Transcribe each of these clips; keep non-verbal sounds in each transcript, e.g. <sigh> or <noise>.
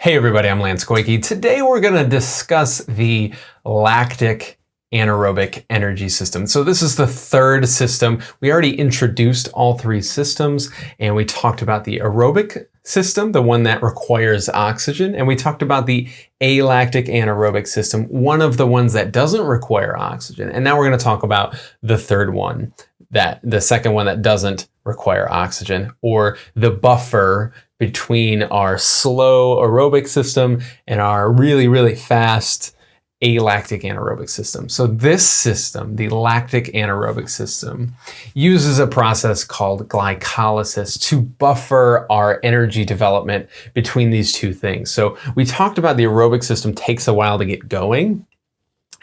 Hey everybody, I'm Lance Koike. Today we're going to discuss the lactic anaerobic energy system. So this is the third system. We already introduced all three systems and we talked about the aerobic system, the one that requires oxygen, and we talked about the alactic anaerobic system, one of the ones that doesn't require oxygen. And now we're going to talk about the third one, that the second one that doesn't require oxygen or the buffer between our slow aerobic system and our really, really fast alactic anaerobic system. So this system, the lactic anaerobic system, uses a process called glycolysis to buffer our energy development between these two things. So we talked about the aerobic system takes a while to get going.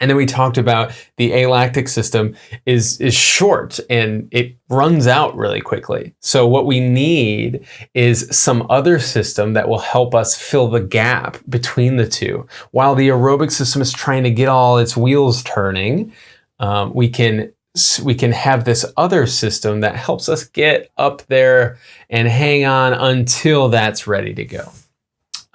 And then we talked about the alactic system is, is short and it runs out really quickly. So what we need is some other system that will help us fill the gap between the two. While the aerobic system is trying to get all its wheels turning, um, we can we can have this other system that helps us get up there and hang on until that's ready to go.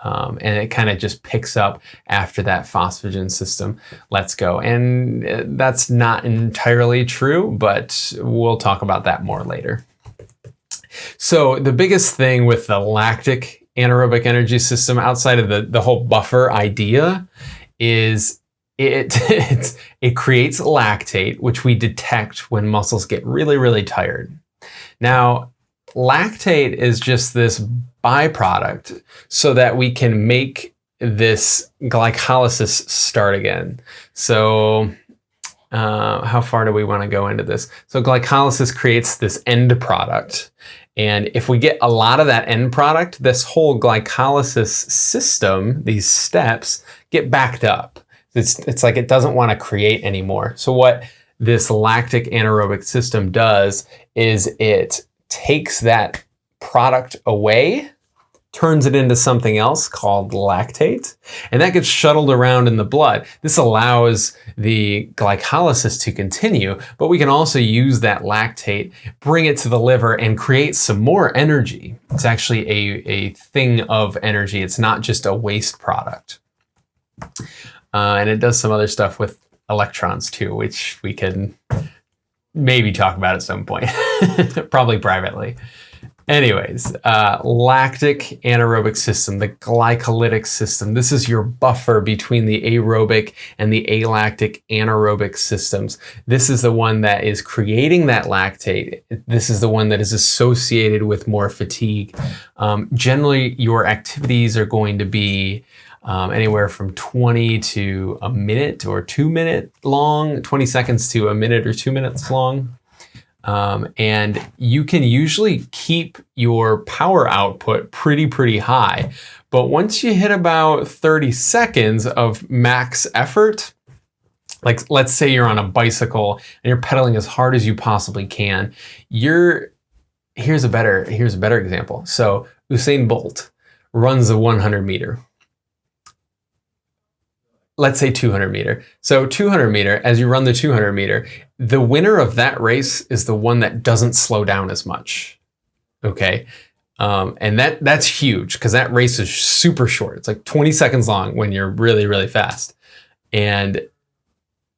Um, and it kind of just picks up after that phosphagen system lets go. And uh, that's not entirely true, but we'll talk about that more later. So the biggest thing with the lactic anaerobic energy system outside of the, the whole buffer idea is it, <laughs> it, it creates lactate, which we detect when muscles get really, really tired. Now, lactate is just this byproduct so that we can make this glycolysis start again. So uh, how far do we want to go into this? So glycolysis creates this end product. And if we get a lot of that end product, this whole glycolysis system, these steps, get backed up. It's, it's like it doesn't want to create anymore. So what this lactic anaerobic system does is it takes that product away, turns it into something else called lactate, and that gets shuttled around in the blood. This allows the glycolysis to continue, but we can also use that lactate, bring it to the liver, and create some more energy. It's actually a, a thing of energy. It's not just a waste product. Uh, and it does some other stuff with electrons too, which we can maybe talk about at some point, <laughs> <laughs> probably privately. Anyways, uh, lactic anaerobic system, the glycolytic system. This is your buffer between the aerobic and the alactic anaerobic systems. This is the one that is creating that lactate. This is the one that is associated with more fatigue. Um, generally, your activities are going to be um, anywhere from 20 to a minute or two minute long, 20 seconds to a minute or two minutes long. Um, and you can usually keep your power output pretty, pretty high. But once you hit about 30 seconds of max effort, like let's say you're on a bicycle and you're pedaling as hard as you possibly can, you're, here's a better, here's a better example. So Usain Bolt runs a 100 meter let's say 200 meter. So 200 meter, as you run the 200 meter, the winner of that race is the one that doesn't slow down as much. Okay. Um, and that that's huge because that race is super short. It's like 20 seconds long when you're really, really fast. And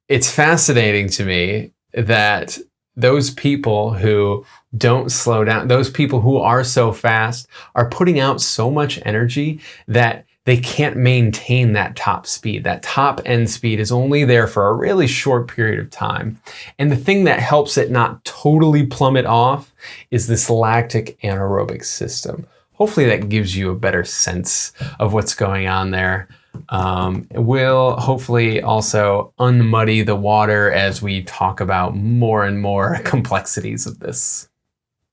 it's fascinating to me that those people who don't slow down, those people who are so fast are putting out so much energy that they can't maintain that top speed. That top end speed is only there for a really short period of time. And the thing that helps it not totally plummet off is this lactic anaerobic system. Hopefully that gives you a better sense of what's going on there. Um, it will hopefully also unmuddy the water as we talk about more and more <laughs> complexities of this.